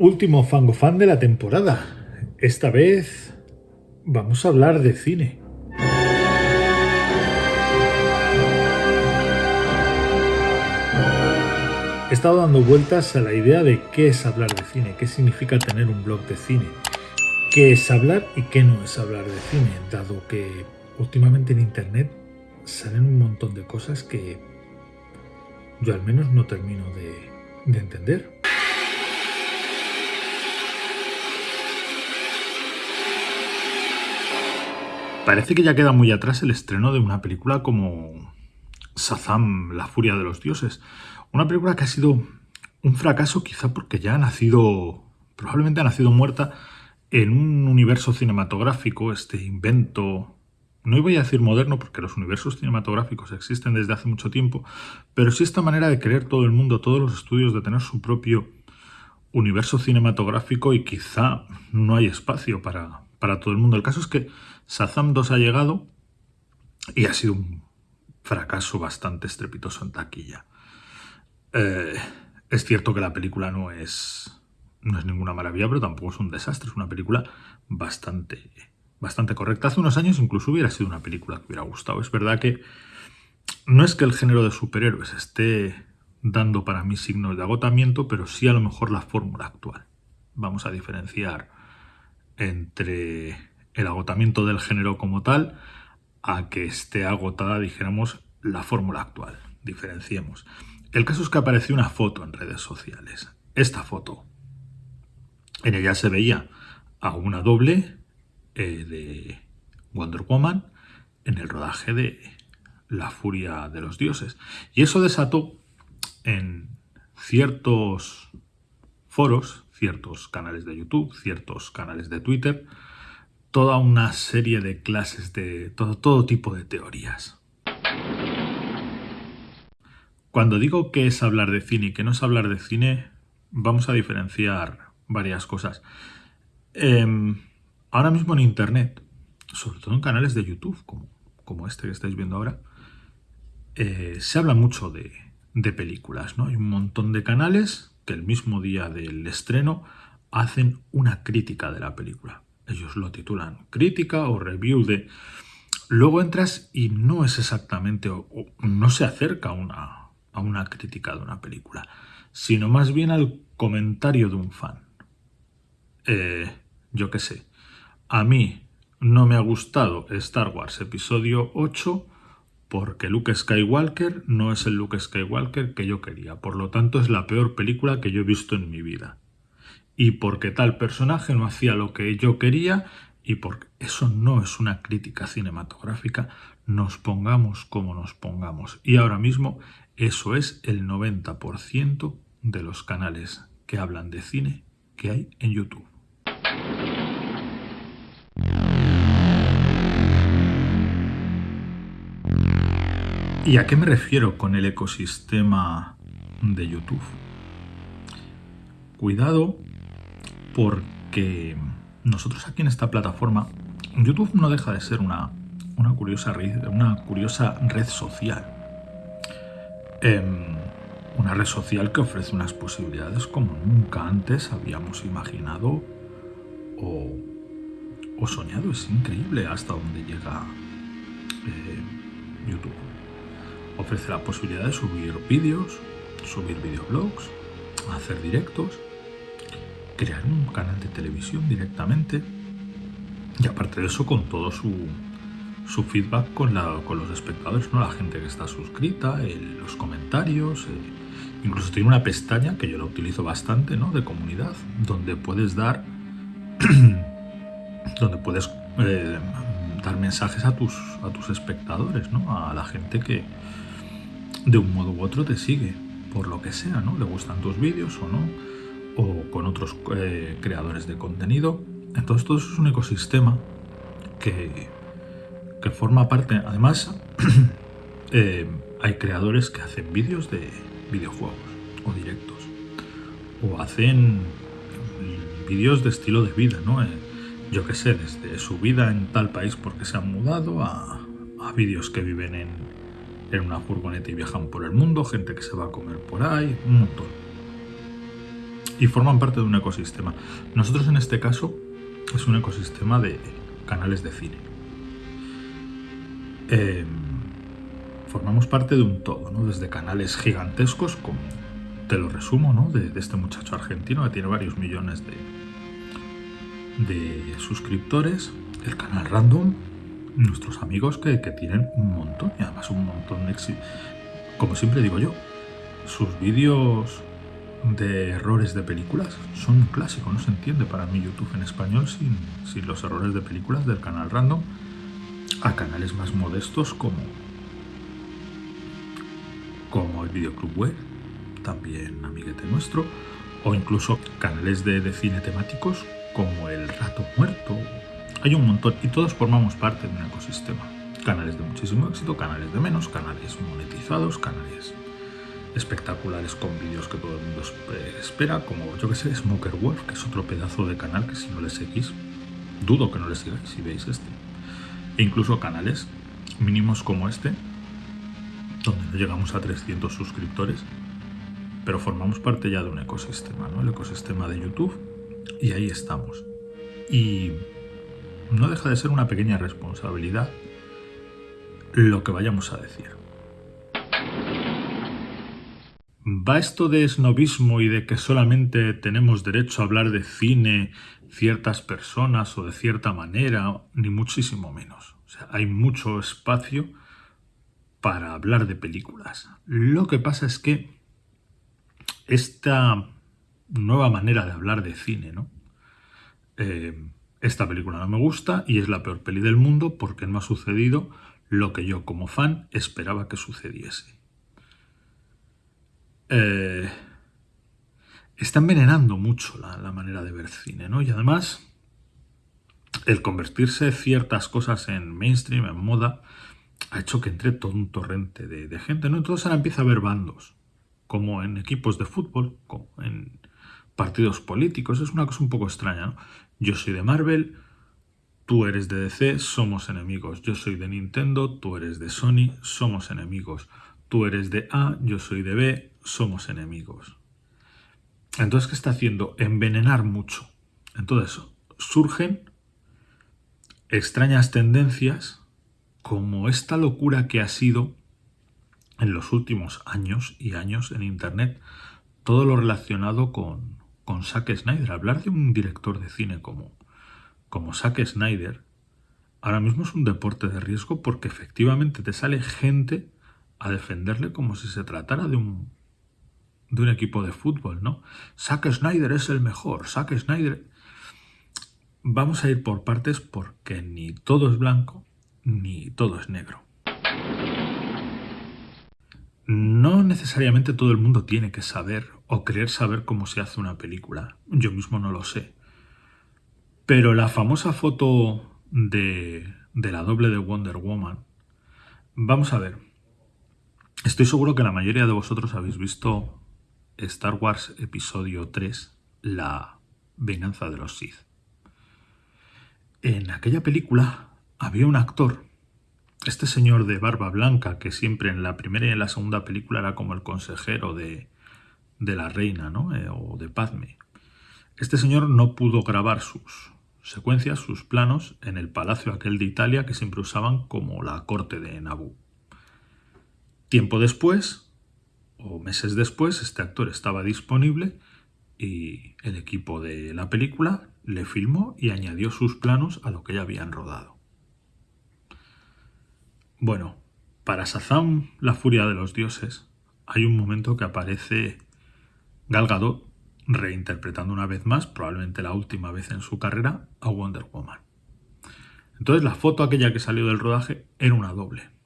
Último Fango Fan de la temporada. Esta vez vamos a hablar de cine. He estado dando vueltas a la idea de qué es hablar de cine, qué significa tener un blog de cine, qué es hablar y qué no es hablar de cine, dado que últimamente en Internet salen un montón de cosas que yo al menos no termino de, de entender. Parece que ya queda muy atrás el estreno de una película como Shazam, la furia de los dioses. Una película que ha sido un fracaso quizá porque ya ha nacido, probablemente ha nacido muerta en un universo cinematográfico, este invento, no voy a decir moderno porque los universos cinematográficos existen desde hace mucho tiempo, pero sí esta manera de creer todo el mundo, todos los estudios, de tener su propio universo cinematográfico y quizá no hay espacio para, para todo el mundo. El caso es que Shazam 2 ha llegado y ha sido un fracaso bastante estrepitoso en taquilla. Eh, es cierto que la película no es, no es ninguna maravilla, pero tampoco es un desastre. Es una película bastante, bastante correcta. Hace unos años incluso hubiera sido una película que hubiera gustado. Es verdad que no es que el género de superhéroes esté dando para mí signos de agotamiento, pero sí a lo mejor la fórmula actual. Vamos a diferenciar entre el agotamiento del género como tal a que esté agotada, dijéramos, la fórmula actual. Diferenciemos. El caso es que apareció una foto en redes sociales. Esta foto. En ella se veía a una doble eh, de Wonder Woman en el rodaje de La Furia de los Dioses. Y eso desató en ciertos foros, ciertos canales de YouTube, ciertos canales de Twitter, toda una serie de clases de todo, tipo de teorías. Cuando digo que es hablar de cine y que no es hablar de cine, vamos a diferenciar varias cosas. Em, ahora mismo en Internet, sobre todo en canales de YouTube, como, como este que estáis viendo ahora, eh, se habla mucho de, de películas. ¿no? Hay un montón de canales que el mismo día del estreno hacen una crítica de la película. Ellos lo titulan crítica o review de... Luego entras y no es exactamente, o, no se acerca a una, a una crítica de una película, sino más bien al comentario de un fan. Eh, yo qué sé, a mí no me ha gustado Star Wars Episodio 8 porque Luke Skywalker no es el Luke Skywalker que yo quería, por lo tanto es la peor película que yo he visto en mi vida y porque tal personaje no hacía lo que yo quería y porque eso no es una crítica cinematográfica, nos pongamos como nos pongamos. Y ahora mismo eso es el 90% de los canales que hablan de cine que hay en YouTube. ¿Y a qué me refiero con el ecosistema de YouTube? Cuidado porque nosotros aquí en esta plataforma, YouTube no deja de ser una, una, curiosa, red, una curiosa red social. Em, una red social que ofrece unas posibilidades como nunca antes habíamos imaginado o, soñado. Es increíble hasta dónde llega eh, YouTube. Ofrece la posibilidad de subir vídeos, subir videoblogs, hacer directos crear un canal de televisión directamente y aparte de eso con todo su, su feedback con, la, con los espectadores, ¿no? la gente que está suscrita, los comentarios, eh, incluso tiene una pestaña que yo la utilizo bastante ¿no? de comunidad donde puedes dar donde puedes eh, dar mensajes a tus, a tus espectadores, ¿no? a la gente que de un modo u otro te sigue, por lo que sea, ¿no? le gustan tus vídeos o no o con otros eh, creadores de contenido. Entonces todo eso es un ecosistema que, que forma parte, además eh, hay creadores que hacen vídeos de videojuegos o directos o hacen vídeos de estilo de vida, ¿no? Eh, yo qué sé, desde su vida en tal país porque se han mudado a, a vídeos que viven en, en una furgoneta y viajan por el mundo, gente que se va a comer por ahí, un montón. Y forman parte de un ecosistema. Nosotros en este caso es un ecosistema de canales de cine. Em, formamos parte de un todo, ¿no? Desde canales gigantescos, como te lo resumo, ¿no? De, este muchacho argentino que tiene varios millones de, de suscriptores, el canal Random, nuestros amigos que, que tienen un montón, y además un montón de. Como siempre digo yo, sus vídeos de errores de películas son un clásico, no se entiende para mí YouTube en español sin, sin los errores de películas del canal random a canales más modestos como como el Videoclub Web, también amiguete nuestro, o incluso canales de, de cine temáticos como El Rato Muerto. Hay un montón y todos formamos parte de un ecosistema. Canales de muchísimo éxito, canales de menos, canales monetizados, canales espectaculares con vídeos que todo el mundo espera, como yo que sé, Smoker Wolf, que es otro pedazo de canal que si no le seguís, dudo que no le sigáis si veis este. E incluso canales mínimos como este, donde no llegamos a 300 suscriptores, pero formamos parte ya de un ecosistema, ¿no? El ecosistema de YouTube, y ahí estamos. Y no deja de ser una pequeña responsabilidad lo que vayamos a decir. ¿Va esto de snobismo y de que solamente tenemos derecho a hablar de cine ciertas personas o de cierta manera? Ni muchísimo menos. O sea, hay mucho espacio para hablar de películas. Lo que pasa es que esta nueva manera de hablar de cine, ¿no? Eh, esta película no me gusta y es la peor peli del mundo porque no ha sucedido lo que yo como fan esperaba que sucediese. Eh, está envenenando mucho la, manera de ver cine, ¿no? Y además, el convertirse ciertas cosas en mainstream, en moda, ha hecho que entre todo un torrente de, gente, ¿no? Entonces ahora empieza a haber bandos, como en equipos de fútbol, como en partidos políticos, es una cosa un poco extraña. Yo soy de Marvel, tú eres de DC, somos enemigos. Yo soy de Nintendo, tú eres de Sony, somos enemigos. Tú eres de A, yo soy de B, somos enemigos. Entonces, ¿qué está haciendo? Envenenar mucho. Entonces, surgen extrañas tendencias como esta locura que ha sido en los últimos años y años en Internet todo lo relacionado con, con Zack Snyder. Hablar de un director de cine como, como Zack Snyder ahora mismo es un deporte de riesgo porque efectivamente te sale gente a defenderle como si se tratara de un de un equipo de fútbol, ¿no? Zack Snyder es el mejor, Zack Snyder... Vamos a ir por partes porque ni todo es blanco ni todo es negro. No necesariamente todo el mundo tiene que saber o creer saber cómo se hace una película. Yo mismo no lo sé. Pero la famosa foto de, de la doble de Wonder Woman, vamos a ver. Estoy seguro que la mayoría de vosotros habéis visto Star Wars Episodio 3, La venganza de los Sith. En aquella película había un actor, este señor de barba blanca, que siempre en la primera y en la segunda película era como el consejero de, de la reina, ¿no? Eh, o de Padme. Este señor no pudo grabar sus secuencias, sus planos, en el palacio aquel de Italia que siempre usaban como la corte de Naboo. Tiempo después, o meses después este actor estaba disponible y el equipo de la película le filmó y añadió sus planos a lo que ya habían rodado. Bueno, para Sazam, la furia de los dioses, hay un momento que aparece Gal Gadot reinterpretando una vez más, probablemente la última vez en su carrera, a Wonder Woman. Entonces la foto aquella que salió del rodaje era una doble.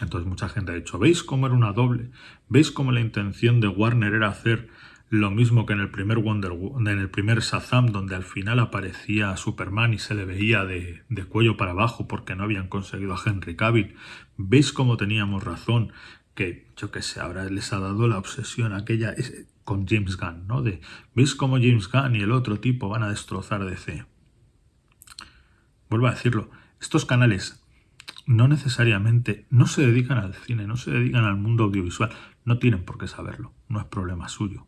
Entonces mucha gente ha dicho, ¿veis cómo era una doble? ¿Veis cómo la intención de Warner era hacer lo mismo que en el primer Wonder en el primer Shazam, donde al final aparecía Superman y se le veía de, cuello para abajo porque no habían conseguido a Henry Cavill? ¿Veis cómo teníamos razón? Que, yo qué sé, ahora les ha dado la obsesión aquella con James Gunn, ¿no? De, ¿veis cómo James Gunn y el otro tipo van a destrozar DC? Vuelvo a decirlo, estos canales no necesariamente, no se dedican al cine, no se dedican al mundo audiovisual, no tienen por qué saberlo, no es problema suyo.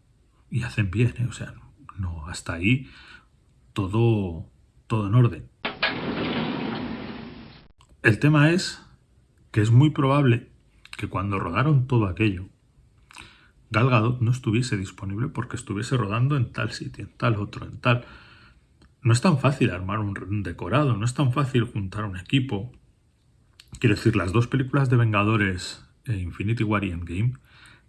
Y hacen bien, ¿eh? o sea, no, hasta ahí todo, todo en orden. El tema es que es muy probable que cuando rodaron todo aquello, Gal Gadot no estuviese disponible porque estuviese rodando en tal sitio, en tal otro, en tal... No es tan fácil armar un decorado, no es tan fácil juntar un equipo. Quiero decir, las dos películas de Vengadores, e Infinity War y Endgame,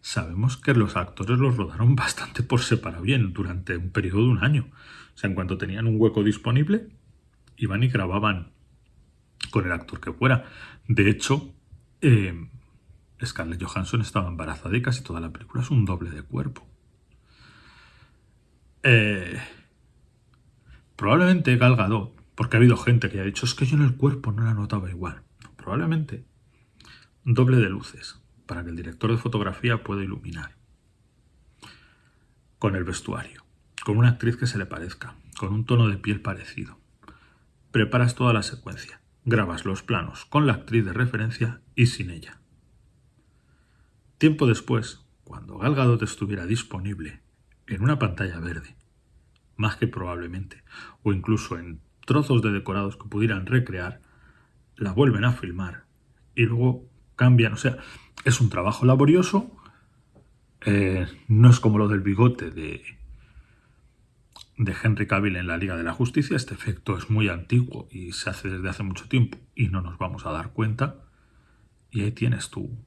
sabemos que los actores los rodaron bastante por separado bien durante un periodo de un año. O sea, en cuanto tenían un hueco disponible, iban y grababan con el actor que fuera. De hecho, eh, Scarlett Johansson estaba embarazada y casi toda la película es un doble de cuerpo. Eh, probablemente Gal Gadot, porque ha habido gente que ha dicho es que yo en el cuerpo no la notaba igual. Probablemente doble de luces para que el director de fotografía pueda iluminar. Con el vestuario, con una actriz que se le parezca, con un tono de piel parecido. Preparas toda la secuencia, grabas los planos con la actriz de referencia y sin ella. Tiempo después, cuando Gal Gadot estuviera disponible en una pantalla verde, más que probablemente, o incluso en trozos de decorados que pudieran recrear, la vuelven a filmar y luego cambian. O sea, es un trabajo laborioso, eh, no es como lo del bigote de, de Henry Cavill en la Liga de la Justicia. Este efecto es muy antiguo y se hace desde hace mucho tiempo y no nos vamos a dar cuenta. Y ahí tienes tu,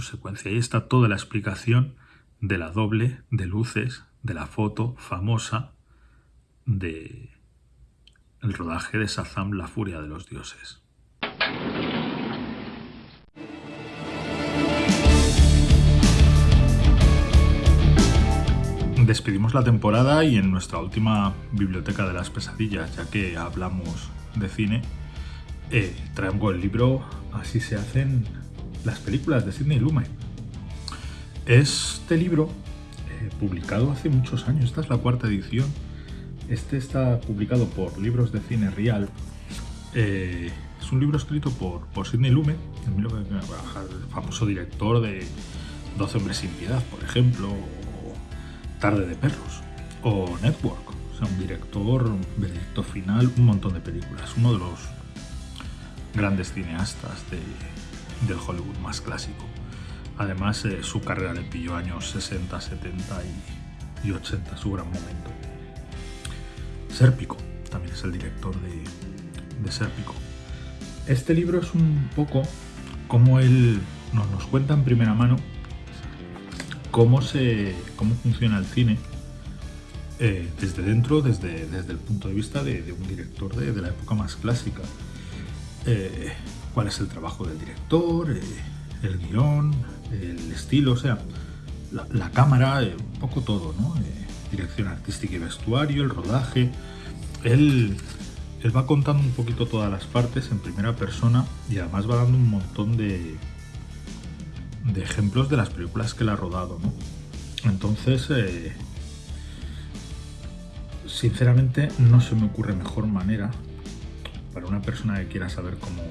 secuencia. Ahí está toda la explicación de la doble de luces de la foto famosa de el rodaje de Sazam, la furia de los dioses. Despedimos la temporada y en nuestra última biblioteca de las pesadillas, ya que hablamos de cine, eh, traigo el libro Así se hacen las películas de Sidney Lumet. Este libro, eh, publicado hace muchos años, esta es la cuarta edición, este está publicado por Libros de Cine Real. Eh, es un libro escrito por, Sidney Lumet, el famoso director de 12 hombres sin piedad, por ejemplo, o Tarde de perros, o Network. O sea, un director, veredicto final, un montón de películas. Uno de los grandes cineastas de, del Hollywood más clásico. Además, eh, su carrera le pilló años 60, 70 y, 80, su gran momento. Sérpico, también es el director de, de Sérpico. Este libro es un poco como él nos, cuenta en primera mano cómo, se, cómo funciona el cine eh, desde dentro, desde, desde el punto de vista de, un director de, de, la época más clásica. Eh, cuál es el trabajo del director, eh, el guion, el estilo, o sea, la, cámara, un poco todo, ¿no? Dirección artística y vestuario, el rodaje. Él, él va contando un poquito todas las partes en primera persona y además va dando un montón de, de ejemplos de las películas que él ha rodado, ¿no? Entonces, sinceramente no se me ocurre mejor manera para una persona que quiera saber cómo,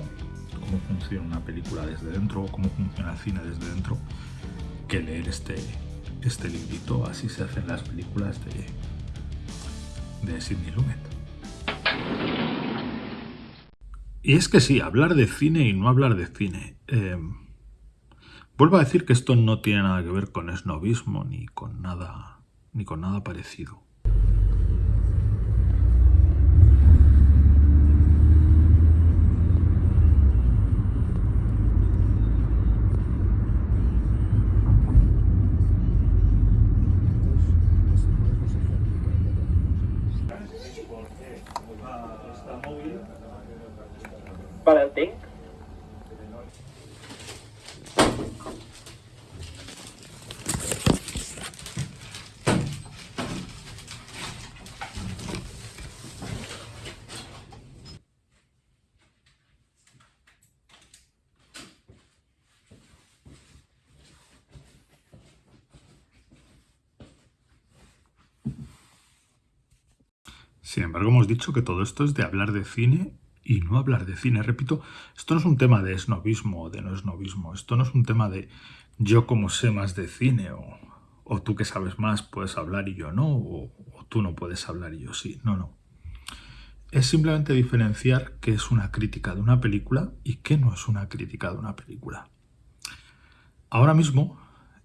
cómo funciona una película desde dentro o cómo funciona el cine desde dentro que leer este, este librito. Así se hacen las películas de, de Sidney Lumet. Y es que sí, hablar de cine y no hablar de cine. Eh, vuelvo a decir que esto no tiene nada que ver con esnovismo ni con nada, ni con nada parecido. Sin embargo, dicho que todo esto es de hablar de cine y no hablar de cine. Repito, esto no es un tema de esnovismo o de no esnovismo. Esto no es un tema de yo como sé más de cine o, tú que sabes más puedes hablar y yo no, o, o tú no puedes hablar y yo sí. No, no. Es simplemente diferenciar qué es una crítica de una película y qué no es una crítica de una película. Ahora mismo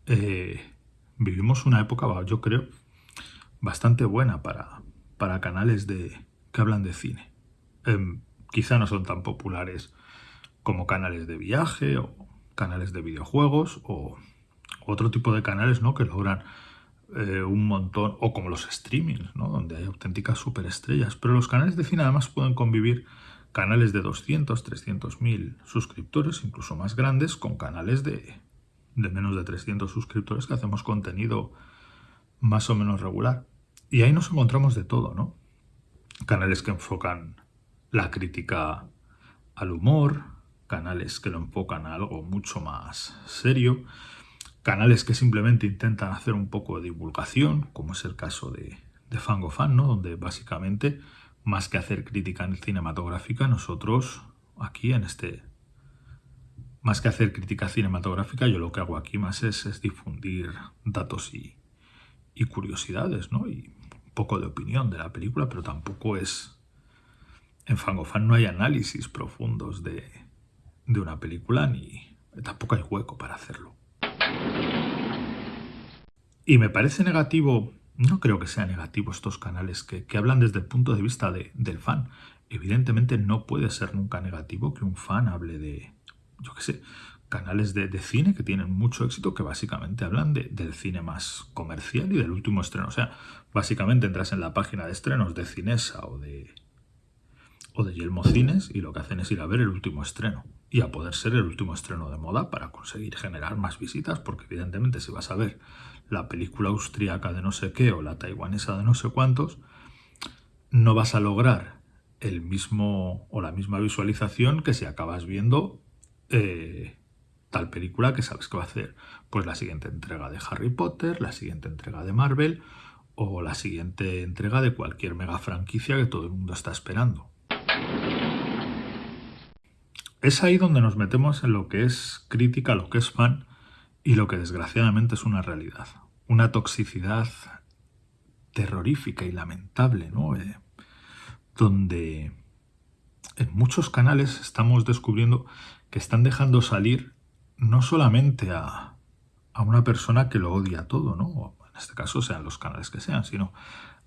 eh, vivimos una época, yo creo, bastante buena para, para canales de, que hablan de cine. Em, quizá no son tan populares como canales de viaje o canales de videojuegos o otro tipo de canales ¿no? que logran eh, un montón, o como los streamings, ¿no? donde hay auténticas superestrellas. Pero los canales de cine además pueden convivir canales de 200, 300 mil suscriptores, incluso más grandes, con canales de, de menos de 300 suscriptores que hacemos contenido más o menos regular. Y ahí nos encontramos de todo, ¿no? Canales que enfocan la crítica al humor, canales que lo enfocan a algo mucho más serio, canales que simplemente intentan hacer un poco de divulgación, como es el caso de, de Fangofan, ¿no? donde básicamente, más que hacer crítica cinematográfica, nosotros aquí en este... Más que hacer crítica cinematográfica, yo lo que hago aquí más es, difundir datos y, y curiosidades, ¿no? Y poco de opinión de la película, pero tampoco es... En Fangofan no hay análisis profundos de, de una película ni tampoco hay hueco para hacerlo. Y me parece negativo, no creo que sea negativo estos canales que, hablan desde el punto de vista del fan. Evidentemente no puede ser nunca negativo que un fan hable de, yo qué sé, canales de, cine que tienen mucho éxito que básicamente hablan del cine más comercial y del último estreno. O sea, básicamente entras en la página de estrenos de Cinesa o de, o de Yelmo Cines y lo que hacen es ir a ver el último estreno y a poder ser el último estreno de moda para conseguir generar más visitas, porque evidentemente si vas a ver la película austríaca de no sé qué o la taiwanesa de no sé cuántos, no vas a lograr el mismo o la misma visualización que si acabas viendo eh, tal película que sabes que va a hacer pues la siguiente entrega de Harry Potter, la siguiente entrega de Marvel o la siguiente entrega de cualquier mega franquicia que todo el mundo está esperando. Es ahí donde nos metemos en lo que es crítica, lo que es fan y lo que desgraciadamente es una realidad. Una toxicidad terrorífica y lamentable, ¿no? Eh, donde en muchos canales estamos descubriendo que están dejando salir no solamente a, una persona que lo odia todo, ¿no? en este caso sean los canales que sean, sino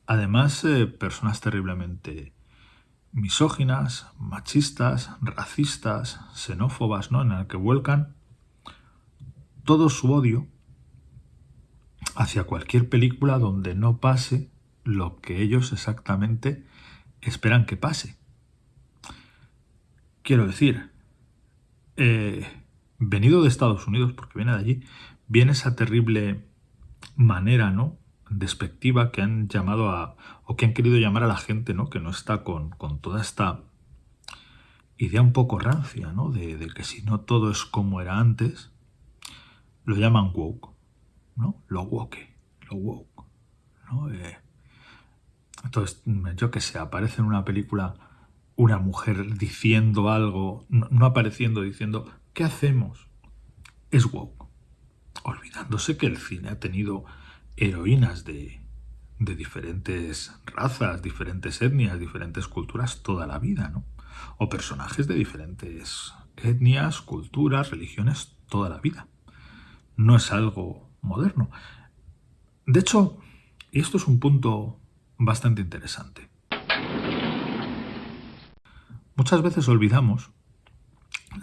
además eh, personas terriblemente misóginas, machistas, racistas, xenófobas, ¿no? en el que vuelcan todo su odio hacia cualquier película donde no pase lo que ellos exactamente esperan que pase. Quiero decir, eh, venido de Estados Unidos, porque viene de allí, viene esa terrible manera, ¿no? despectiva que han llamado a, o que han querido llamar a la gente, ¿no? Que no está con, toda esta idea un poco rancia, ¿no? De, que si no todo es como era antes, lo llaman woke, ¿no? Lo woke, lo woke, ¿no? Eh, entonces, yo que sé, aparece en una película una mujer diciendo algo, no apareciendo, diciendo, ¿qué hacemos? Es woke. Olvidándose que el cine ha tenido heroínas de, diferentes razas, diferentes etnias, diferentes culturas toda la vida, ¿no? O personajes de diferentes etnias, culturas, religiones toda la vida. No es algo moderno. De hecho, y esto es un punto bastante interesante. Muchas veces olvidamos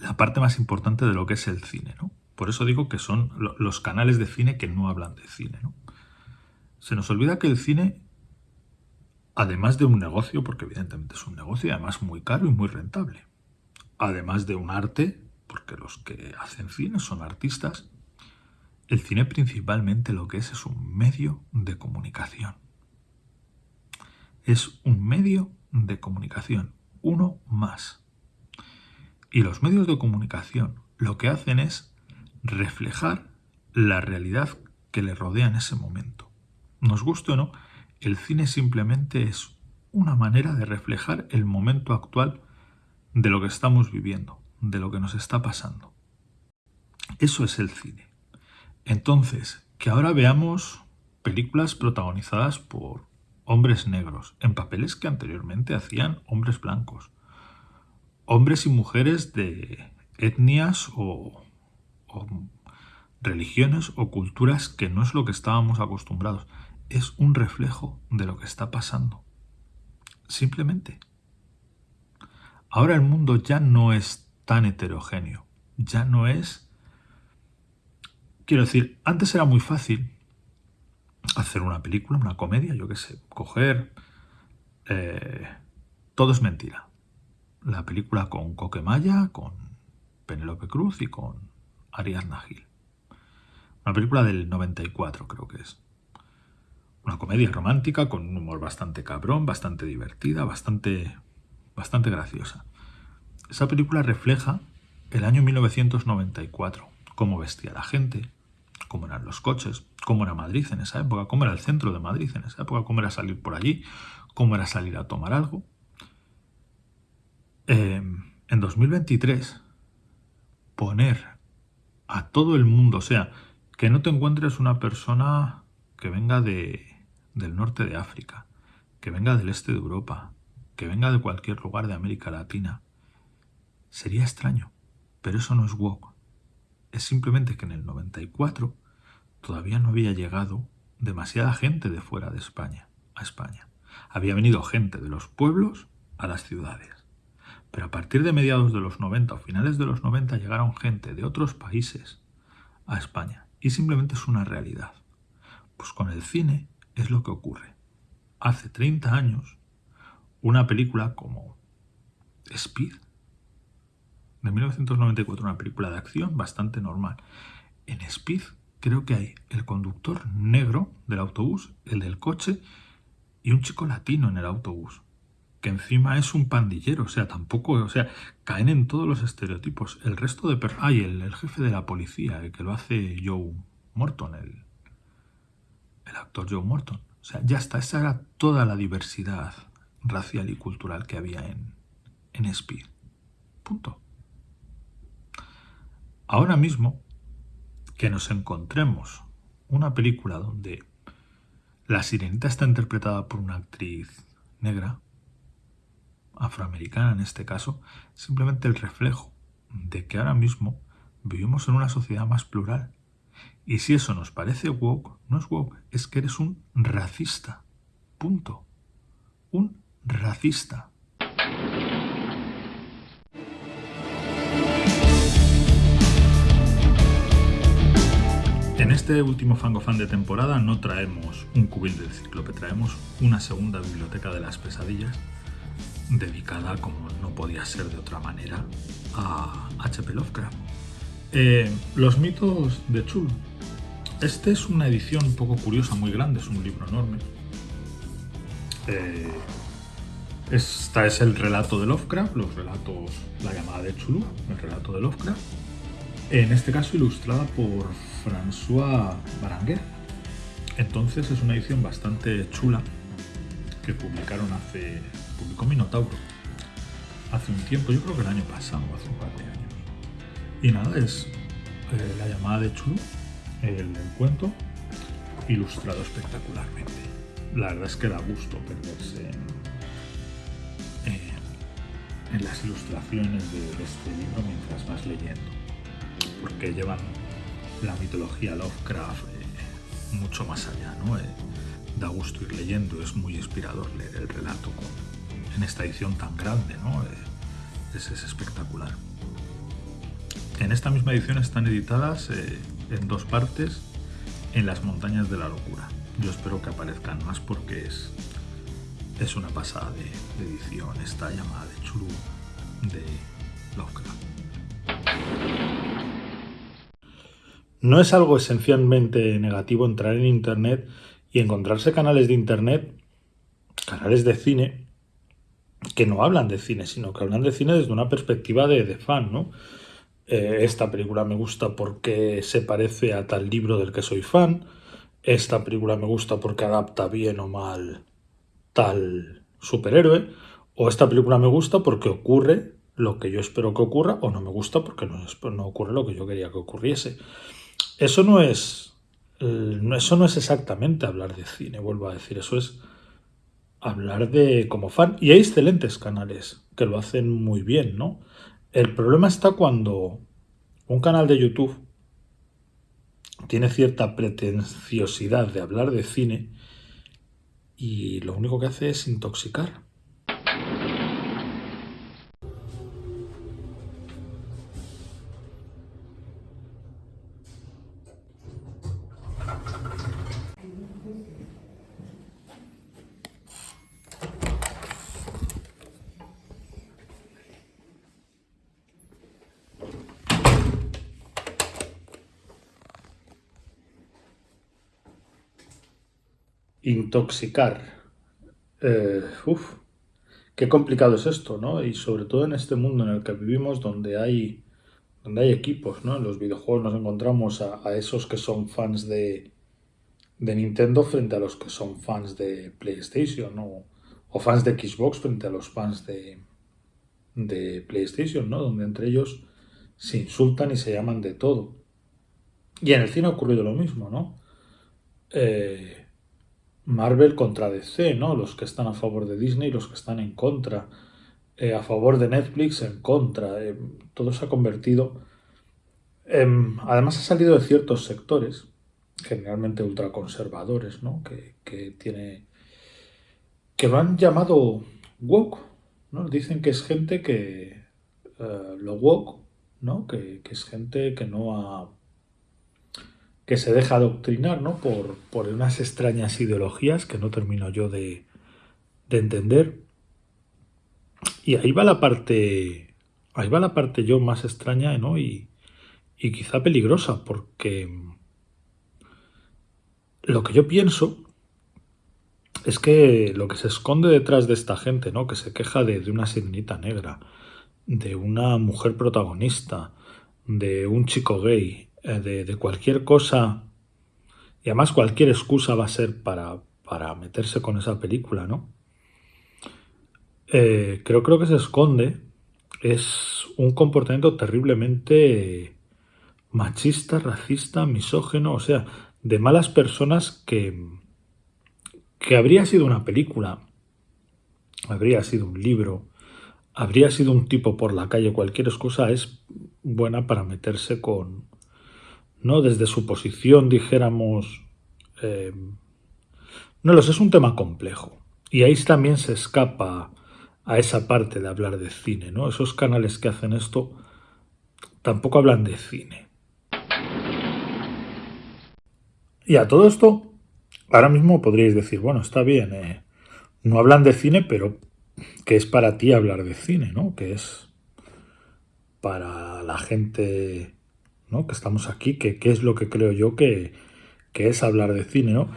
la parte más importante de lo que es el cine, ¿no? Por eso digo que son los canales de cine que no hablan de cine. Se nos olvida que el cine, además de un negocio, porque evidentemente es un negocio y además muy caro y muy rentable, además de un arte, porque los que hacen cine son artistas, el cine principalmente lo que es es un medio de comunicación. Es un medio de comunicación, uno más. Y los medios de comunicación lo que hacen es reflejar la realidad que le rodea en ese momento. Nos guste o no, el cine simplemente es una manera de reflejar el momento actual de lo que estamos viviendo, de lo que nos está pasando. Eso es el cine. Entonces, que ahora veamos películas protagonizadas por hombres negros en papeles que anteriormente hacían hombres blancos. Hombres y mujeres de etnias o, religiones o culturas que no es lo que estábamos acostumbrados. Es un reflejo de lo que está pasando. Simplemente. Ahora el mundo ya no es tan heterogéneo. Ya no es... Quiero decir, antes era muy fácil hacer una película, una comedia, yo qué sé, coger... Eh, todo es mentira. La película con Coquemaya, con Penélope Cruz y con Ariadna Gil. Una película del 94 creo que es. Una comedia romántica con un humor bastante cabrón, bastante divertida, bastante, bastante graciosa. Esa película refleja el año 1994, cómo vestía la gente, cómo eran los coches, cómo era Madrid en esa época, cómo era el centro de Madrid en esa época, cómo era salir por allí, cómo era salir a tomar algo. Em, en 2023, poner a todo el mundo, o sea, que no te encuentres una persona que venga de, del norte de África, que venga del este de Europa, que venga de cualquier lugar de América Latina. Sería extraño, pero eso no es woke. Es simplemente que en el 94 todavía no había llegado demasiada gente de fuera de España a España. Había venido gente de los pueblos a las ciudades. Pero a partir de mediados de los 90 o finales de los 90 llegaron gente de otros países a España. Y simplemente es una realidad. Pues con el cine es lo que ocurre. Hace 30 años, una película como Speed, de 1994, una película de acción bastante normal. En Speed creo que hay el conductor negro del autobús, el del coche y un chico latino en el autobús, que encima es un pandillero, o sea, tampoco, o sea, caen en todos los estereotipos. El resto de... Per Ay, el, el, jefe de la policía, el que lo hace Joe Morton, el, el actor Joe Morton. O sea, ya está, esa era toda la diversidad racial y cultural que había en, en Speed. Punto. Ahora mismo que nos encontremos una película donde la sirenita está interpretada por una actriz negra, afroamericana en este caso, simplemente el reflejo de que ahora mismo vivimos en una sociedad más plural. Y si eso nos parece woke, no es woke, es que eres un racista. Punto. Un racista. En este último Fangofan de temporada no traemos un cubil del cíclope, traemos una segunda biblioteca de las pesadillas dedicada, como no podía ser de otra manera, a H.P. Lovecraft. Eh, los mitos de Chul. Este es una edición un poco curiosa, muy grande, es un libro enorme. Eh, esta es el relato de Lovecraft, los relatos, la llamada de Chulu, el relato de Lovecraft. En este caso ilustrada por François Baranguer. Entonces es una edición bastante chula que publicaron hace. Publicó Minotauro hace un tiempo, yo creo que el año pasado, hace un par de años. Y nada, es eh, la llamada de Chulu, el, cuento, ilustrado espectacularmente. La verdad es que da gusto perderse en, las ilustraciones de, este libro mientras vas leyendo, porque llevan la mitología Lovecraft eh, mucho más allá, ¿no? Eh, da gusto ir leyendo, es muy inspirador leer el relato en esta edición tan grande, ¿no? Eh, es, espectacular. En esta misma edición están editadas en dos partes en las montañas de la locura. Yo espero que aparezcan más porque es, es una pasada de, de edición esta llamada de Churu de Lovecraft. No es algo esencialmente negativo entrar en Internet y encontrarse canales de Internet, canales de cine, que no hablan de cine, sino que hablan de cine desde una perspectiva de, fan, ¿no? Eh, esta película me gusta porque se parece a tal libro del que soy fan, esta película me gusta porque adapta bien o mal tal superhéroe, o esta película me gusta porque ocurre lo que yo espero que ocurra, o no me gusta porque no, no ocurre lo que yo quería que ocurriese. Eso no es eh, eso no es exactamente hablar de cine, vuelvo a decir, eso es hablar de como fan. Y hay excelentes canales que lo hacen muy bien, ¿no? El problema está cuando un canal de YouTube tiene cierta pretenciosidad de hablar de cine y lo único que hace es intoxicar. Intoxicar. Eh, uf, qué complicado es esto, ¿no? Y sobre todo en este mundo en el que vivimos donde hay, donde hay equipos, ¿no? En los videojuegos nos encontramos a, esos que son fans de, de, Nintendo frente a los que son fans de PlayStation, ¿no? O fans de Xbox frente a los fans de, de PlayStation, ¿no? Donde entre ellos se insultan y se llaman de todo. Y en el cine ha ocurrido lo mismo, ¿no? Eh, Marvel contra DC, ¿no? Los que están a favor de Disney los que están en contra. Eh, a favor de Netflix, en contra. Eh, todo se ha convertido. además, ha salido de ciertos sectores, generalmente ultraconservadores, ¿no? Que, que tiene. que lo han llamado woke, ¿no? Dicen que es gente que. Eh, lo woke, ¿no? Que, que es gente que no ha que se deja adoctrinar ¿no? por, por unas extrañas ideologías que no termino yo de, de entender. Y ahí va la parte, ahí va la parte yo más extraña ¿no? y, y quizá peligrosa, porque lo que yo pienso es que lo que se esconde detrás de esta gente, ¿no? que se queja de, de una sirenita negra, de una mujer protagonista, de un chico gay, eh, de, cualquier cosa, y además cualquier excusa va a ser para, para meterse con esa película, ¿no? Eh, creo, creo que se esconde es un comportamiento terriblemente machista, racista, misógeno, o sea, de malas personas que, que habría sido una película, habría sido un libro, habría sido un tipo por la calle, cualquier excusa es buena para meterse con, ¿no? Desde su posición, dijéramos... Eh, no lo sé, es un tema complejo. Y ahí también se escapa a esa parte de hablar de cine, ¿no? Esos canales que hacen esto tampoco hablan de cine. Y a todo esto, ahora mismo podríais decir, bueno, está bien, eh, no hablan de cine, pero ¿qué es para ti hablar de cine, no? Que es para la gente que estamos aquí, que, es lo que creo yo que, es hablar de cine. ¿no?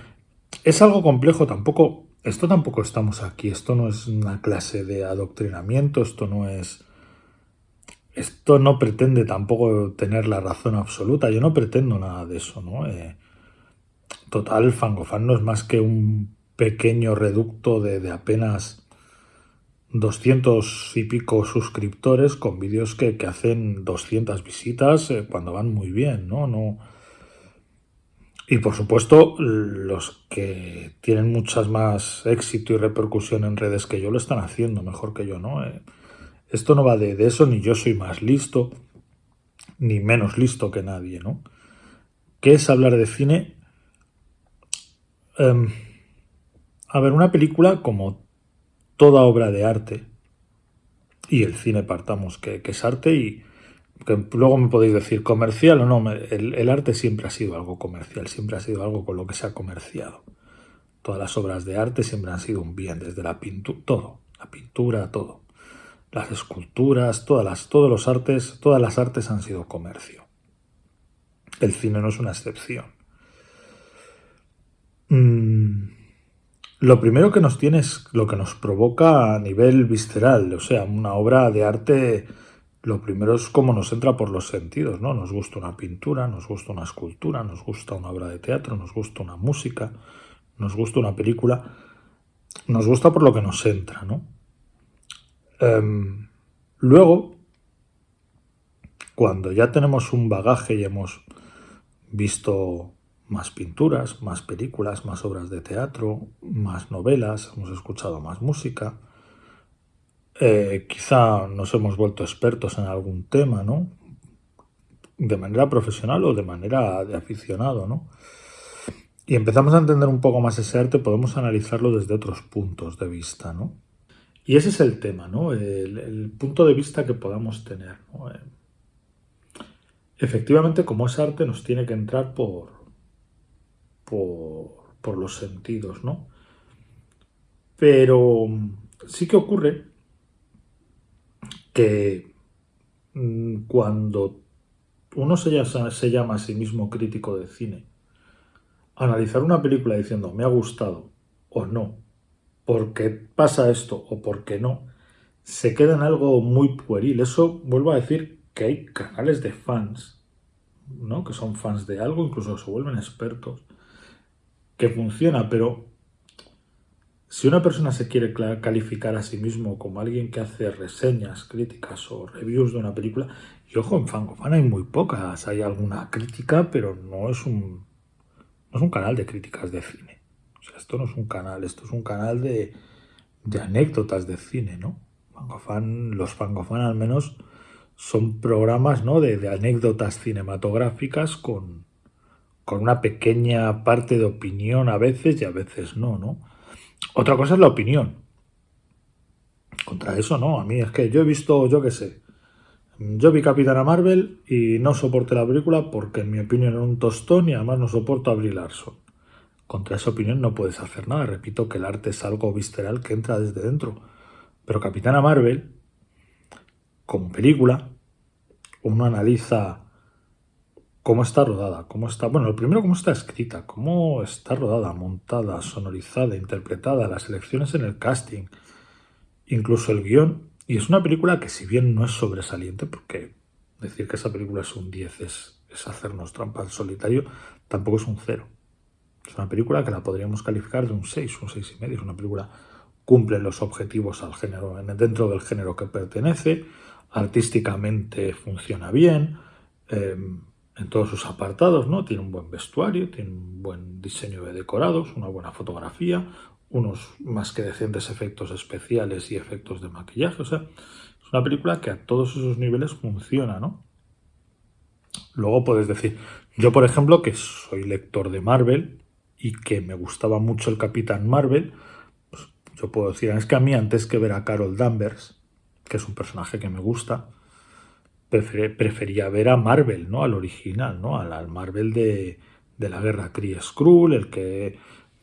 Es algo complejo, tampoco, esto tampoco estamos aquí, esto no es una clase de adoctrinamiento, esto no es... Esto no pretende tampoco tener la razón absoluta, yo no pretendo nada de eso, ¿no? Eh, total, Fangofan no es más que un pequeño reducto de, de apenas 200 y pico suscriptores con vídeos que, hacen 200 visitas eh, cuando van muy bien, ¿no? no y por supuesto, los que tienen muchas más éxito y repercusión en redes que yo lo están haciendo mejor que yo, ¿no? Eh, esto no va de, eso, ni yo soy más listo, ni menos listo que nadie, ¿no? ¿Qué es hablar de cine? Em, a ver, una película como toda obra de arte, y el cine partamos que, es arte y que luego me podéis decir comercial o no, el, arte siempre ha sido algo comercial, siempre ha sido algo con lo que se ha comerciado. Todas las obras de arte siempre han sido un bien, desde la pintura, todo, la pintura, todo. Las esculturas, todas las, todos los artes, todas las artes han sido comercio. El cine no es una excepción. Mm, lo primero que nos tiene es lo que nos provoca a nivel visceral, o sea, una obra de arte, lo primero es cómo nos entra por los sentidos, ¿no? Nos gusta una pintura, nos gusta una escultura, nos gusta una obra de teatro, nos gusta una música, nos gusta una película, nos gusta por lo que nos entra, ¿no? Em, luego, cuando ya tenemos un bagaje y hemos visto más pinturas, más películas, más obras de teatro, más novelas, hemos escuchado más música. Eh, quizá nos hemos vuelto expertos en algún tema, ¿no? De manera profesional o de manera de aficionado, ¿no? Y empezamos a entender un poco más ese arte, podemos analizarlo desde otros puntos de vista, ¿no? Y ese es el tema, ¿no? El, punto de vista que podamos tener. Eh, efectivamente, como es arte, nos tiene que entrar por, por, los sentidos, ¿no? Pero sí que ocurre que mm, cuando uno se se llama a sí mismo crítico de cine, analizar una película diciendo me ha gustado o no, porque pasa esto o porque no, se queda en algo muy pueril. Eso vuelvo a decir que hay canales de fans, ¿no? que son fans de algo, incluso se vuelven expertos, que funciona, pero si una persona se quiere calificar a sí mismo como alguien que hace reseñas, críticas o reviews de una película, y ojo, en Fangofan hay muy pocas, hay alguna crítica, pero no es un, no es un canal de críticas de cine. O sea, esto no es un canal, esto es un canal de, de anécdotas de cine, ¿no? Fangofan, los Fangofan al menos son programas ¿no? de, de anécdotas cinematográficas con, con una pequeña parte de opinión a veces y a veces no, ¿no? Otra cosa es la opinión. Contra eso no, a mí es que yo he visto, yo qué sé, yo vi Capitana Marvel y no soporté la película porque en mi opinión era un tostón y además no soporto a Brie Larson. Contra esa opinión no puedes hacer nada, repito que el arte es algo visceral que entra desde dentro. Pero Capitana Marvel, como película, uno analiza cómo está rodada, cómo está, bueno, lo primero cómo está escrita, cómo está rodada, montada, sonorizada, interpretada, las elecciones en el casting, incluso el guion. Y es una película que si bien no es sobresaliente, porque decir que esa película es un 10 es, es hacernos trampa al solitario, tampoco es un 0. Es una película que la podríamos calificar de un 6, un 6 y medio. Es una película cumple los objetivos al género, dentro del género que pertenece, artísticamente funciona bien, eh, en todos sus apartados, ¿no? Tiene un buen vestuario, tiene un buen diseño de decorados, una buena fotografía, unos más que decentes efectos especiales y efectos de maquillaje. O sea, es una película que a todos esos niveles funciona, ¿no? Luego puedes decir, yo por ejemplo, que soy lector de Marvel y que me gustaba mucho el Capitán Marvel, pues yo puedo decir, es que a mí antes que ver a Carol Danvers, que es un personaje que me gusta, prefería ver a Marvel, ¿no? Al original, ¿no? Al, Marvel de, la guerra Kree Skrull, el que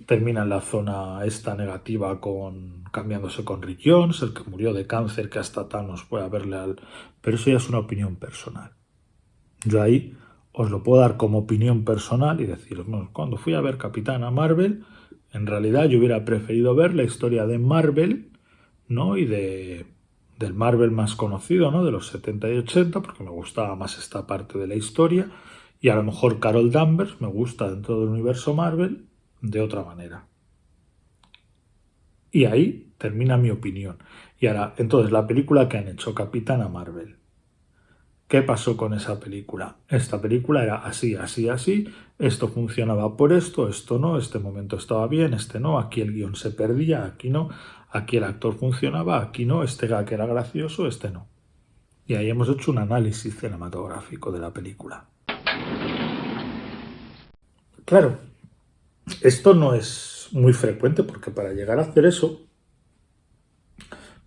termina en la zona esta negativa con cambiándose con Rick Jones, el que murió de cáncer, que hasta Thanos puede haberle al... Pero eso ya es una opinión personal. Yo ahí os lo puedo dar como opinión personal y deciros, cuando fui a ver Capitana Marvel, en realidad yo hubiera preferido ver la historia de Marvel, ¿no? Y de del Marvel más conocido, ¿no? De los 70 y 80, porque me gustaba más esta parte de la historia. Y a lo mejor Carol Danvers me gusta dentro del universo Marvel de otra manera. Y ahí termina mi opinión. Y ahora, entonces, la película que han hecho, Capitana Marvel. ¿Qué pasó con esa película? Esta película era así, así, así, esto funcionaba por esto, esto no, este momento estaba bien, este no, aquí el guion se perdía, aquí no. Aquí el actor funcionaba, aquí no, este gag era gracioso, este no. Y ahí hemos hecho un análisis cinematográfico de la película. Claro, esto no es muy frecuente porque para llegar a hacer eso,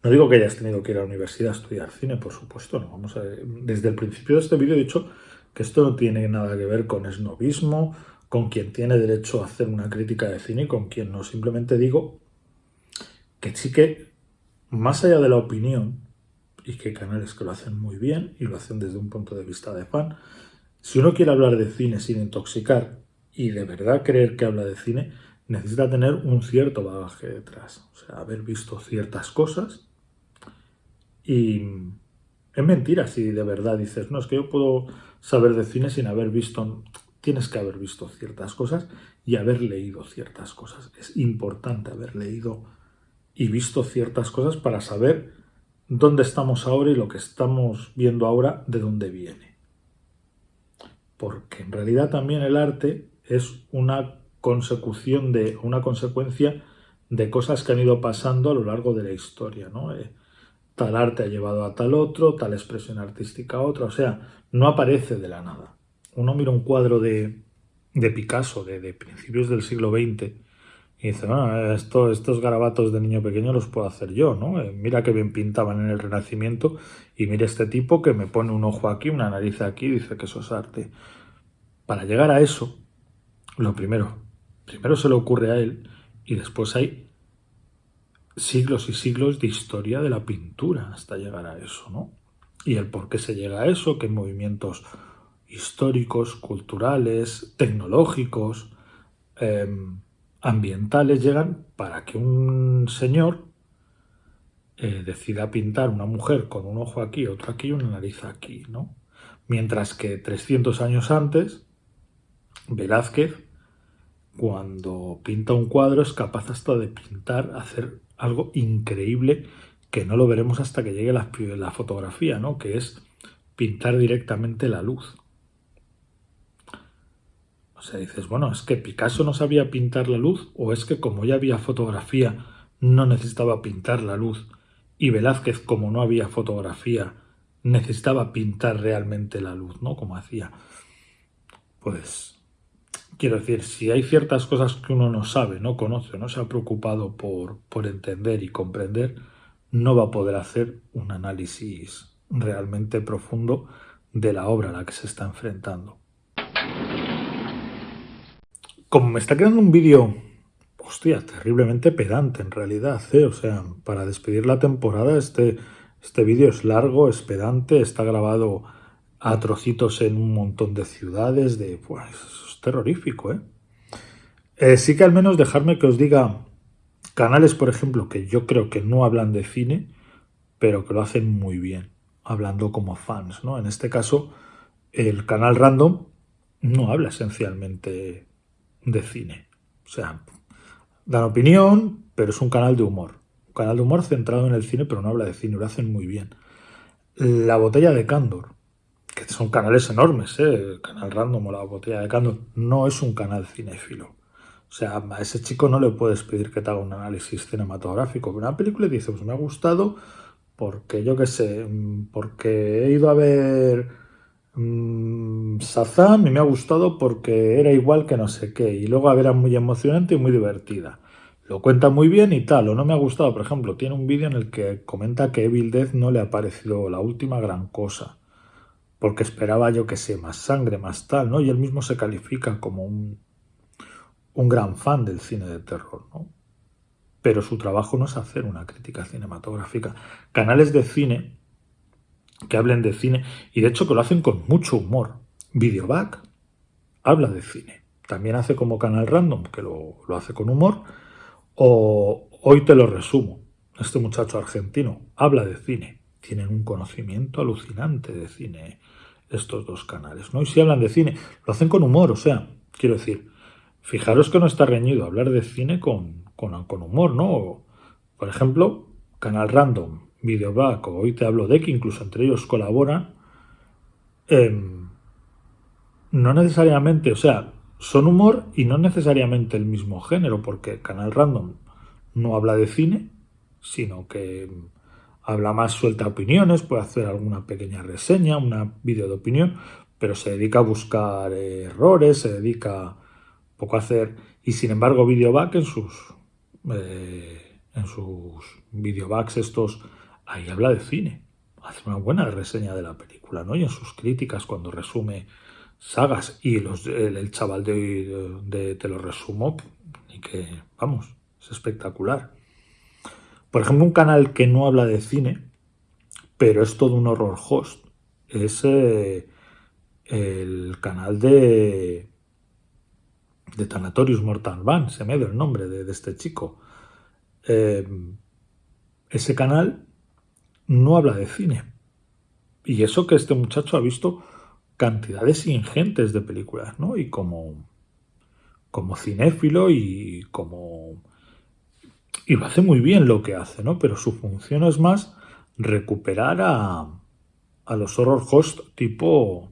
no digo que hayas tenido que ir a la universidad a estudiar cine, por supuesto, no. Vamos a desde el principio de este vídeo he dicho que esto no tiene nada que ver con esnovismo, con quien tiene derecho a hacer una crítica de cine y con quien no. Simplemente digo que sí que, más allá de la opinión, y que hay canales que lo hacen muy bien y lo hacen desde un punto de vista de fan, si uno quiere hablar de cine sin intoxicar y de verdad creer que habla de cine, necesita tener un cierto bagaje detrás. O sea, haber visto ciertas cosas y es mentira si de verdad dices, no, es que yo puedo saber de cine sin haber visto, tienes que haber visto ciertas cosas y haber leído ciertas cosas. Es importante haber leído y visto ciertas cosas para saber dónde estamos ahora y lo que estamos viendo ahora de dónde viene. Porque en realidad también el arte es una consecución de, una consecuencia de cosas que han ido pasando a lo largo de la historia, ¿no? Eh, tal arte ha llevado a tal otro, tal expresión artística a otra, o sea, no aparece de la nada. Uno mira un cuadro de, de Picasso de, de, principios del siglo XX y dice, bueno, esto, estos garabatos de niño pequeño los puedo hacer yo, ¿no? Eh, mira qué bien pintaban en el Renacimiento y mira este tipo que me pone un ojo aquí, una nariz aquí, dice que eso es arte. Para llegar a eso, lo primero, primero se le ocurre a él y después hay siglos y siglos de historia de la pintura hasta llegar a eso, ¿no? Y el por qué se llega a eso, qué movimientos históricos, culturales, tecnológicos, em, ambientales llegan para que un señor eh, decida pintar una mujer con un ojo aquí, otro aquí y una nariz aquí, ¿no? Mientras que 300 años antes, Velázquez, cuando pinta un cuadro, es capaz hasta de pintar, hacer algo increíble que no lo veremos hasta que llegue la, la fotografía, ¿no? Que es pintar directamente la luz. O sea, dices, bueno, es que Picasso no sabía pintar la luz o es que como ya había fotografía no necesitaba pintar la luz y Velázquez como no había fotografía necesitaba pintar realmente la luz, ¿no? Como hacía. Pues quiero decir, si hay ciertas cosas que uno no sabe, no conoce, no se ha preocupado por, por entender y comprender, no va a poder hacer un análisis realmente profundo de la obra a la que se está enfrentando. Como me está quedando un vídeo, hostia, terriblemente pedante en realidad, ¿eh? O sea, para despedir la temporada este, este vídeo es largo, es pedante, está grabado a trocitos en un montón de ciudades, de, pues, es terrorífico, ¿eh? ¿eh? Sí que al menos dejarme que os diga canales, por ejemplo, que yo creo que no hablan de cine, pero que lo hacen muy bien, hablando como fans, ¿no? En este caso, el canal Random no habla esencialmente de cine. O sea, dan opinión, pero es un canal de humor. Un canal de humor centrado en el cine, pero no habla de cine, lo hacen muy bien. La botella de Candor, que son canales enormes, ¿eh? el canal random o la botella de Candor, no es un canal cinéfilo. O sea, a ese chico no le puedes pedir que te haga un análisis cinematográfico una película y dice, pues me ha gustado porque yo qué sé, porque he ido a ver mmm, y me ha gustado porque era igual que no sé qué. Y luego era muy emocionante y muy divertida. Lo cuenta muy bien y tal, o no me ha gustado. Por ejemplo, tiene un vídeo en el que comenta que Evil Death no le ha parecido la última gran cosa. Porque esperaba, yo que sé, más sangre, más tal, ¿no? Y él mismo se califica como un, un gran fan del cine de terror, ¿no? Pero su trabajo no es hacer una crítica cinematográfica. Canales de cine que hablen de cine y de hecho que lo hacen con mucho humor. Videoback habla de cine. También hace como Canal Random, que lo, hace con humor. O Hoy te lo resumo. Este muchacho argentino habla de cine. Tienen un conocimiento alucinante de cine estos dos canales. ¿no? Y si hablan de cine, lo hacen con humor. O sea, quiero decir, fijaros que no está reñido hablar de cine con, con, con humor, ¿no? Por ejemplo, Canal Random Videoback o Hoy te hablo de que incluso entre ellos colaboran, em, no necesariamente, o sea, son humor y no necesariamente el mismo género, porque Canal Random no habla de cine, sino que habla más suelta opiniones, puede hacer alguna pequeña reseña, una vídeo de opinión, pero se dedica a buscar errores, se dedica poco a hacer, y sin embargo Videoback en sus, eh, en sus videobacks estos ahí habla de cine. Hace una buena reseña de la película, ¿no? Y en sus críticas cuando resume sagas y el, chaval de, de, Te lo resumo, y que, vamos, es espectacular. Por ejemplo, un canal que no habla de cine, pero es todo un horror host, es eh, el canal de, de Thanatorius Mortal Van, se me dio el nombre de, este chico. Eh, ese canal no habla de cine. Y eso que este muchacho ha visto cantidades ingentes de películas, ¿no? Y como, como cinéfilo y como... Y lo hace muy bien lo que hace, ¿no? Pero su función es más recuperar a, a los horror host tipo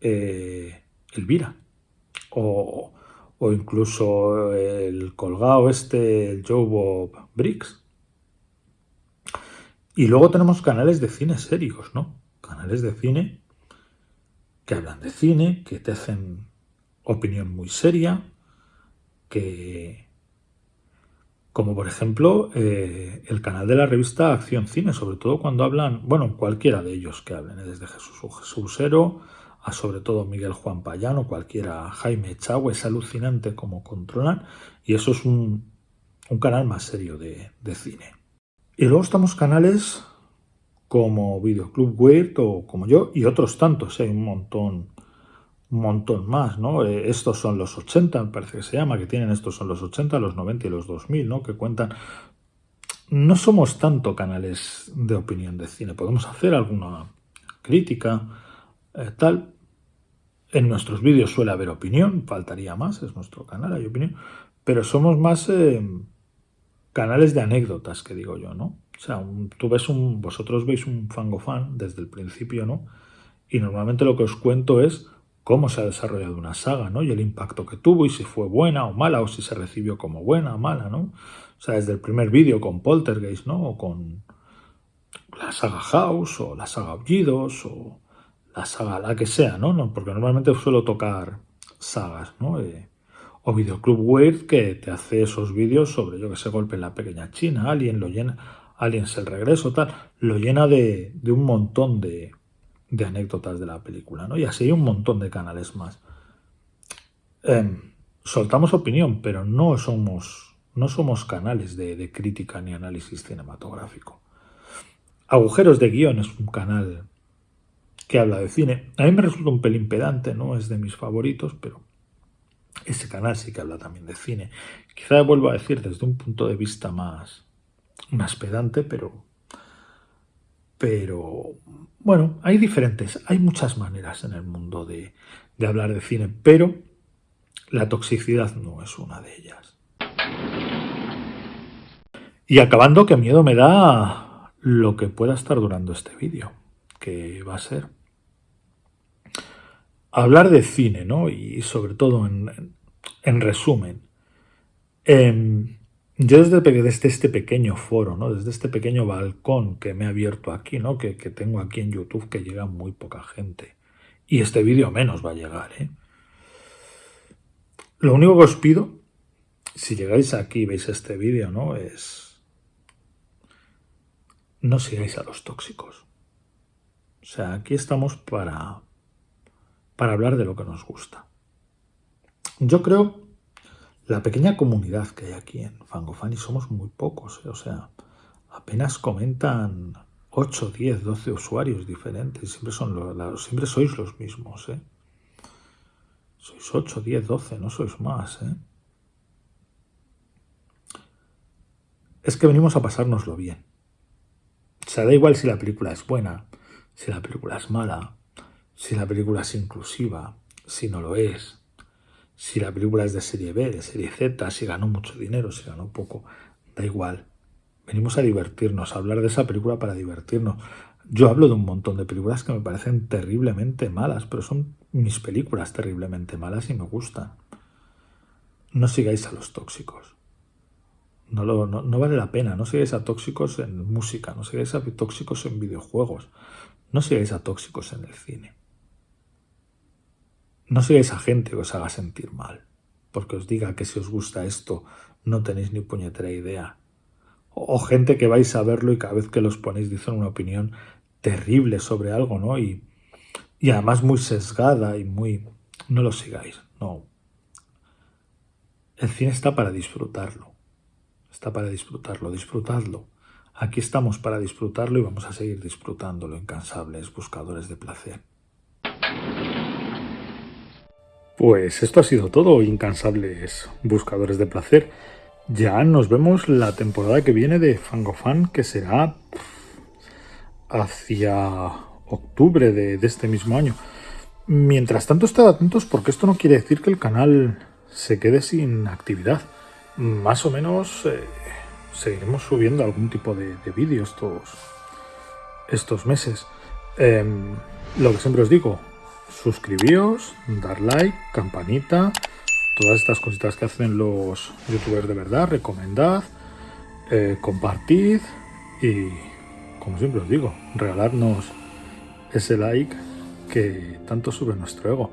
eh, Elvira. o, o incluso el colgado este, el Joe Bob Briggs. Y luego tenemos canales de cine serios, ¿no? Canales de cine que hablan de cine, que te hacen opinión muy seria, que... Como por ejemplo eh, el canal de la revista Acción Cine, sobre todo cuando hablan, bueno, cualquiera de ellos que hablen, ¿eh? desde Jesús Jesúsero a sobre todo Miguel Juan Payano, cualquiera, Jaime Chagua, es alucinante como controlan y eso es un, canal más serio de, cine. Y luego estamos canales como Videoclub Weird o como yo y otros tantos, hay un montón un montón más, ¿no? Eh, estos son los 80, me parece que se llama, que tienen estos son los 80, los 90 y los 2000, ¿no? Que cuentan... No somos tanto canales de opinión de cine, podemos hacer alguna crítica, eh, tal. En nuestros vídeos suele haber opinión, faltaría más, es nuestro canal, hay opinión, pero somos más eh, canales de anécdotas, que digo yo, ¿no? O sea, tú ves un, vosotros veis un fango fan desde el principio, ¿no? Y normalmente lo que os cuento es cómo se ha desarrollado una saga, ¿no? Y el impacto que tuvo y si fue buena o mala o si se recibió como buena o mala, ¿no? O sea, desde el primer vídeo con Poltergeist, ¿no? O con la saga House o la saga Aullidos o la saga, la que sea, ¿no? Porque normalmente suelo tocar sagas, ¿no? Eh, o Videoclub Weird que te hace esos vídeos sobre, yo que sé, golpe en la pequeña China, Alien, lo llena, Aliens el regreso, tal, lo llena de, un montón de, anécdotas de la película, ¿no? Y así hay un montón de canales más. Em, soltamos opinión, pero no somos, no somos canales de, de crítica ni análisis cinematográfico. Agujeros de guion es un canal que habla de cine. A mí me resulta un pelín pedante, no es de mis favoritos, pero ese canal sí que habla también de cine. Quizá vuelvo a decir desde un punto de vista más, más pedante, pero, pero bueno, hay diferentes, hay muchas maneras en el mundo de, de hablar de cine, pero la toxicidad no es una de ellas. Y acabando, qué miedo me da lo que pueda estar durando este vídeo, que va a ser hablar de cine, ¿no? Y sobre todo en, resumen. Em, yo desde, este pequeño foro, ¿no? Desde este pequeño balcón que me he abierto aquí, ¿no? Que, que tengo aquí en YouTube que llega muy poca gente. Y este vídeo menos va a llegar, ¿eh? Lo único que os pido, si llegáis aquí y veis este vídeo, ¿no? Es... No sigáis a los tóxicos. O sea, aquí estamos para, para hablar de lo que nos gusta. Yo creo la pequeña comunidad que hay aquí en Fangofan y somos muy pocos, ¿eh? o sea, apenas comentan 8, 10, 12 usuarios diferentes, siempre, son los, siempre sois los mismos, ¿eh? Sois 8, 10, 12, no sois más, ¿eh? Es que venimos a pasárnoslo bien. O sea, da igual si la película es buena, si la película es mala, si la película es inclusiva, si no lo es, si la película es de serie B, de serie Z, si ganó mucho dinero, si ganó poco, da igual. Venimos a divertirnos, a hablar de esa película para divertirnos. Yo hablo de un montón de películas que me parecen terriblemente malas, pero son mis películas terriblemente malas y me gustan. No sigáis a los tóxicos. No, vale la pena. No sigáis a tóxicos en música, no sigáis a tóxicos en videojuegos, no sigáis a tóxicos en el cine. No sigáis a gente que os haga sentir mal, porque os diga que si os gusta esto no tenéis ni puñetera idea. O, gente que vais a verlo y cada vez que los ponéis dicen una opinión terrible sobre algo, ¿no? Y, y además muy sesgada y muy... No lo sigáis, no. El cine está para disfrutarlo. Está para disfrutarlo, disfrutadlo. Aquí estamos para disfrutarlo y vamos a seguir disfrutándolo, incansables buscadores de placer. Pues esto ha sido todo, incansables buscadores de placer. Ya nos vemos la temporada que viene de Fangofan, que será hacia octubre de, este mismo año. Mientras tanto, estad atentos porque esto no quiere decir que el canal se quede sin actividad. Más o menos eh, seguiremos subiendo algún tipo de, vídeos estos, estos meses. Em, lo que siempre os digo, suscribíos, dar like, campanita, todas estas cositas que hacen los youtubers de verdad, recomendad, eh, compartid y, como siempre os digo, regalarnos ese like que tanto sube nuestro ego.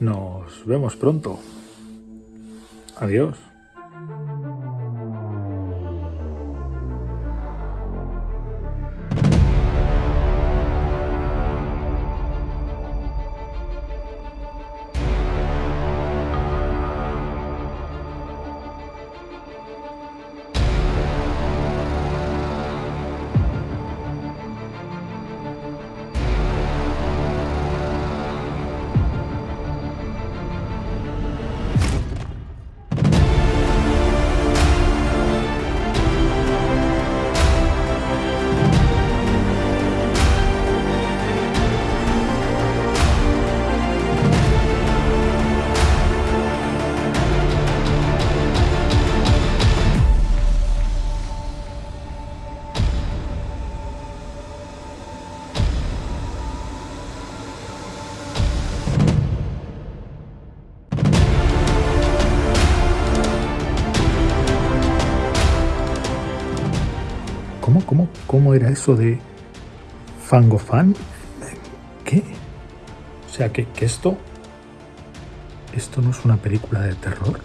Nos vemos pronto. Adiós. Eso de Fangofan? ¿Qué? O sea, que, que esto... ¿Esto no es una película de terror?